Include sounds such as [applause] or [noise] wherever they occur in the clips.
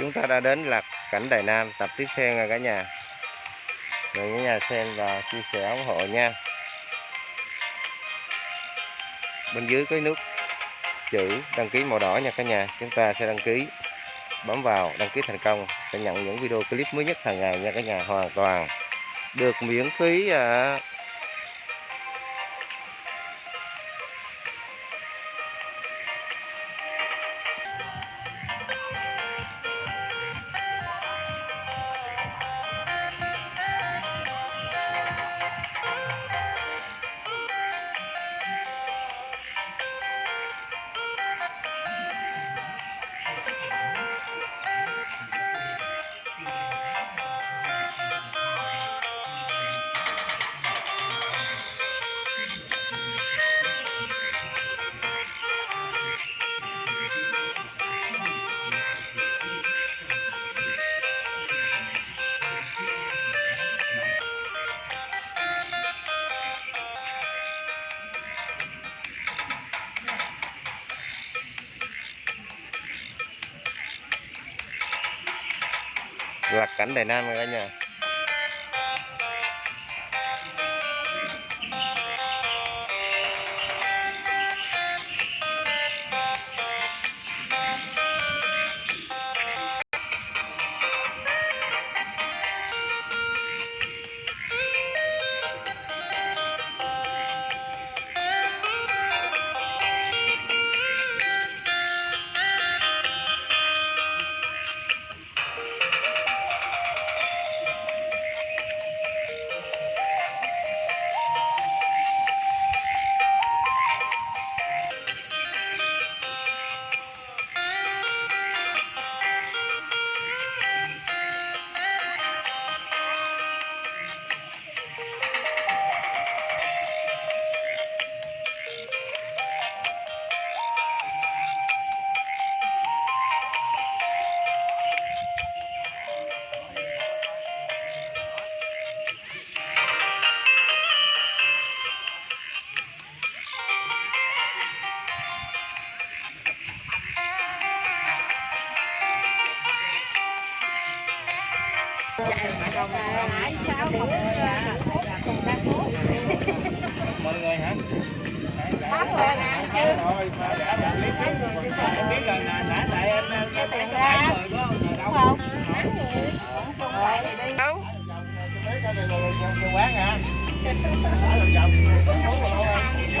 chúng ta đã đến lạc cảnh Đài Nam tập tiếp theo nha cả nhà. Rồi cả nhà xem và chia sẻ ủng hộ nha. Bên dưới cái nút chữ đăng ký màu đỏ nha cả nhà. Chúng ta sẽ đăng ký bấm vào đăng ký thành công sẽ nhận những video clip mới nhất hàng ngày nha cả nhà. Hoàn toàn được miễn phí à, lạc cảnh Đài Nam nha cả nhà mọi người hả Bấm rồi nè, chứ. rồi mà đã đã biết biết em biết là nãy nãy tại em em tiền ra. rồi không đâu không? Nắng vậy. Rồi thì đi. đâu cái này quán hả ở vòng vòng cũng muốn rồi không vòng vòng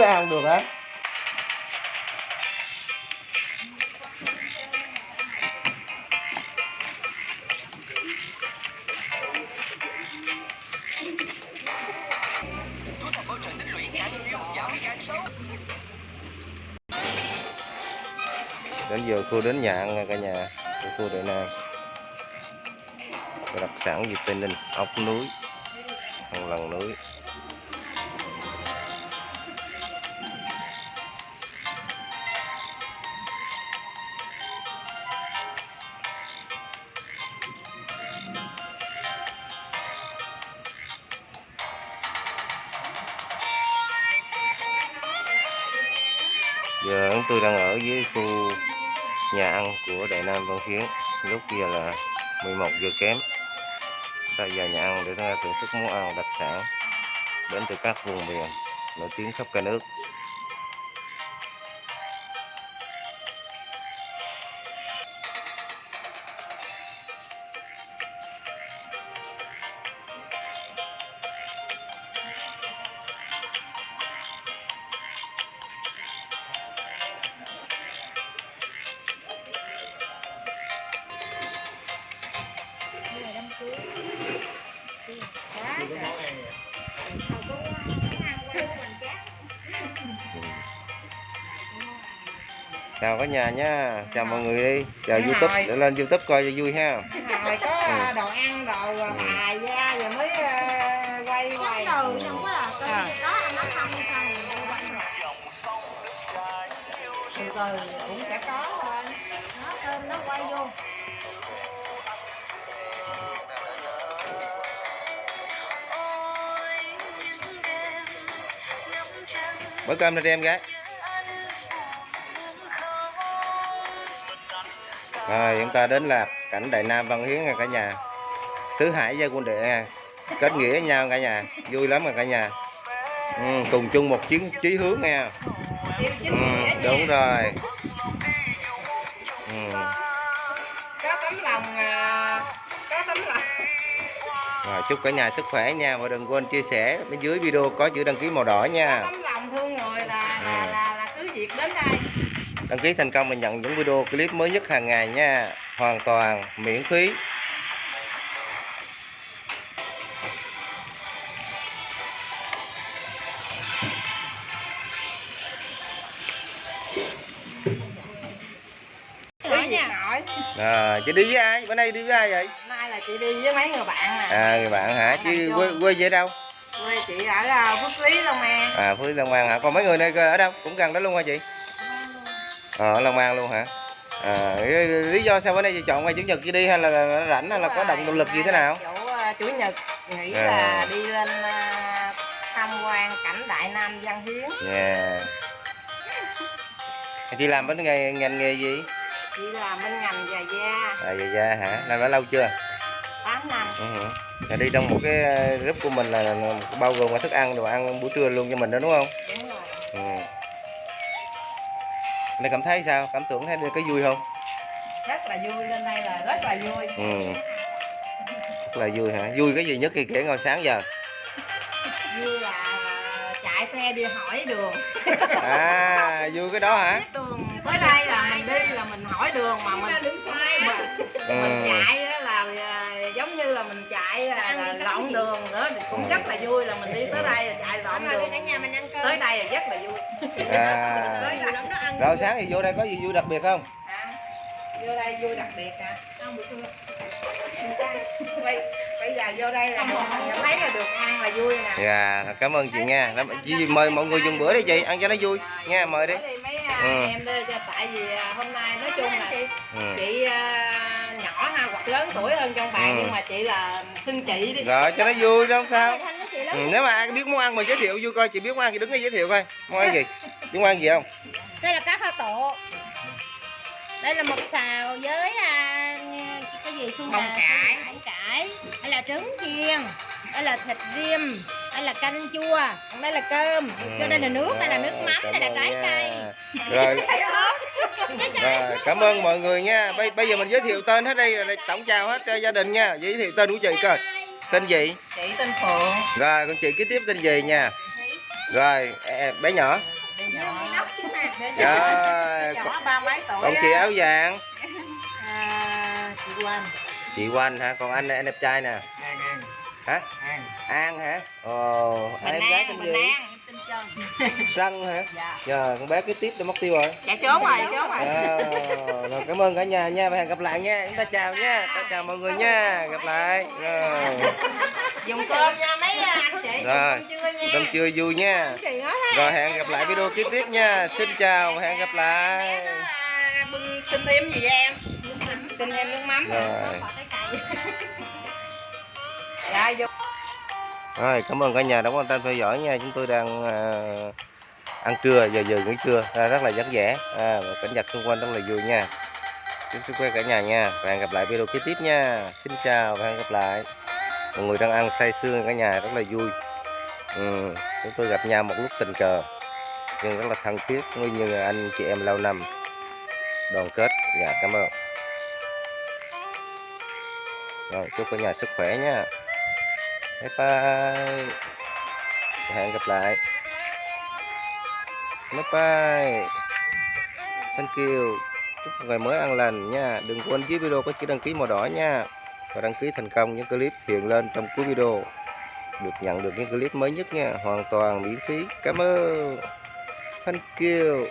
ra không được á. đến giờ khu đến nhà ăn cả nhà. Của khu Đại Nam. Đặc sản gì Tây Ninh, ốc núi thằng lần núi. Giờ chúng tôi đang ở dưới khu nhà ăn của Đại Nam Văn Hiến. Lúc kia là 11 giờ kém. Ta vào nhà ăn để chúng ta thưởng thức món ăn đặc sản đến từ các vùng miền nổi tiếng khắp cả nước. Chào cả nhà nha chào mọi người đi chào Đúng youtube rồi. để lên youtube coi cho vui ha rồi có Ừ. đồ ăn đồ Ừ. bài ra rồi mới ờ, quay quay Cái từ không có là À. nó không quay rồi. từ từ cũng sẽ có thôi Nó cơm nó quay vô. Bữa cơm cho em gái. Rồi chúng ta đến là cảnh đại nam văn hiến nha cả nhà. Tứ hải gia quân đệ nha kết nghĩa với nhau cả nhà. Vui lắm rồi cả nhà. Ừ, cùng chung một chiến chí hướng nha. Ừ, đúng rồi. Ừ. có tấm lòng à, có tấm lòng. Rồi chúc cả nhà sức khỏe nha. Và đừng quên chia sẻ bên dưới video có chữ đăng ký màu đỏ nha là Ừ. là, là cứ việc đến đây. Đăng ký thành công và nhận những video clip mới nhất hàng ngày nha. Hoàn toàn miễn phí. À, chị đi với ai? Bữa nay đi với ai vậy? Nay là chị đi với mấy người bạn nè à người bạn hả? Chứ quê quê về đâu quê chị ở à, Phước Lý Long An. À phú long an hả? Còn mấy người này ở đâu? Cũng gần đó luôn hả chị? Ờ ở long an luôn hả? À, lý lý do sao bữa nay chị chọn ngày chủ nhật chị đi hay là, rảnh hay là có động động lực gì thế nào? chủ, à, chủ nhật nghĩ À. là đi lên tham quan cảnh Đại Nam Văn Hiến. Nha chị làm bên nghề ngành nghề gì? Chị làm bên ngành giày da à dạ dạ hả? Làm đã lâu chưa 8 năm Ừ. Là đi trong một cái ờ, group của mình là, bao gồm cả thức ăn đồ ăn buổi trưa luôn cho mình đó đúng không? đúng rồi Ừ. Này cảm thấy sao? Cảm tưởng thấy cái vui không? rất là vui lên đây là rất là vui Ừ. Rất là vui hả? Vui cái gì nhất khi kể ngồi sáng giờ? vui là chạy xe đi hỏi đường À, vui cái đó hả? biết đường tới đây là mình đi là mình hỏi đường mà mình mình, Ừ. mình chạy là mình chạy là, là lộn đường nữa thì cũng rất là vui là mình đi tới đây là chạy lộn đường cả nhà mình ăn cơm. tới đây là rất là vui À. [laughs] Tới lắm. Rồi sáng thì vô đây có gì vui đặc biệt không? à, vô đây vui đặc biệt hả trưa. [laughs] bây, bây giờ vô đây là mình thấy là được ăn là vui nè Dạ, cảm ơn chị nha. Cảm- Chị mời mọi người dùng bữa đi chị, ăn cho nó vui. Nha, mời đi. Mấy à, Ừ. em đi cho tại vì à, hôm nay nói chung là Ừ. chị lớn tuổi hơn trong bạn Ừ. nhưng mà chị là xưng chị đi Rồi cho nó vui đó không sao? Ừ, nếu mà ai biết món ăn mình giới thiệu vui coi chị biết món ăn thì đứng đây giới thiệu coi món ăn gì [laughs] biết món ăn gì không Đây là cá kho tộ. Đây là mực xào với à, cái gì xuông Bông cải. bông cải. Đây là trứng chiên. Đây là thịt rim. Đây là canh chua. Còn đây là cơm. Cho đây là nước. Đây là nước mắm. Cảm Đây là trái nha. cây. rồi [laughs] rồi cảm ơn mọi người nha. Bây, bây giờ mình giới thiệu tên hết đây rồi tổng chào hết cho gia đình nha. Giới thiệu tên của chị coi. Tên gì? Chị tên Phượng. Rồi con chị kế tiếp tên gì nha? Rồi bé nhỏ. Rồi nhỏ ba mấy tuổi còn chị áo vàng? À, chị Quanh chị Quanh hả? Còn anh anh đẹp trai nè. An, An, hả? An. An hả? Ồ em gái tên gì Trân Trân hả? Dạ. Giờ con bé kế tiếp đã mất tiêu rồi. Dạ trốn rồi trốn rồi. À, rồi cảm ơn cả nhà nha. Và hẹn gặp lại nha. Chúng ta chào nha. Ta chào mọi người nha. Gặp lại. Rồi. Dùng cơm nha mấy anh chị. Rồi. cơm trưa vui nha. Rồi hẹn gặp lại video kế tiếp nha. Xin chào và hẹn gặp lại. À, bưng xin thêm gì vậy em? Xin thêm nước mắm. Rồi. Cây. dạ vô rồi cảm ơn cả nhà đã quan tâm theo dõi nha. Chúng tôi đang à, ăn trưa giờ giờ nghỉ trưa à, rất là vất vả à, và cảnh vật xung quanh rất là vui nha. Chúc sức khỏe cả nhà nha. Và hẹn gặp lại video kế tiếp nha. Xin chào và hẹn gặp lại. Mọi người đang ăn say sưa cả nhà rất là vui. Ừ, chúng tôi gặp nhau một lúc tình cờ nhưng rất là thân thiết nguyên như anh chị em lâu năm. Đoàn kết dạ cảm ơn. Rồi chúc cả nhà sức khỏe nha bye bye. Hẹn gặp lại. Bye bye. Thank you. Chúc ngày mới an lành nha. Đừng quên dưới video có chữ đăng ký màu đỏ nha. Và đăng ký thành công những clip hiện lên trong cuối video. Được nhận được những clip mới nhất nha. Hoàn toàn miễn phí. Cảm ơn. Thank you.